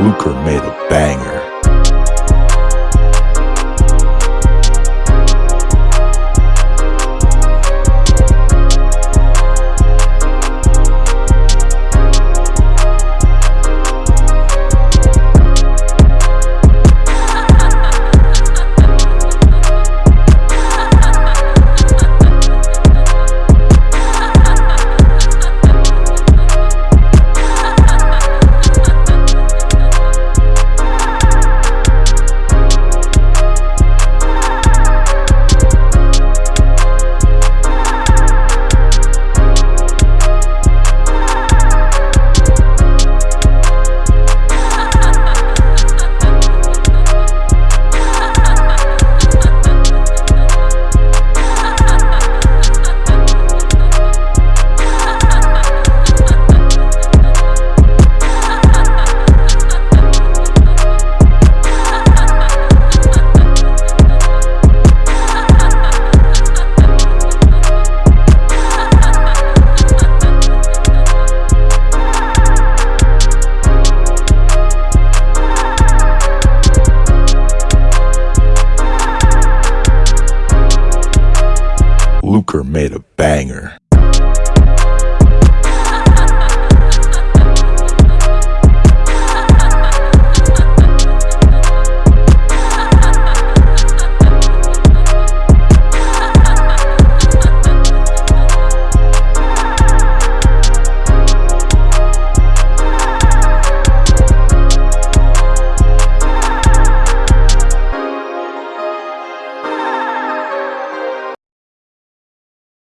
Luker made a banger. Luker made a banger.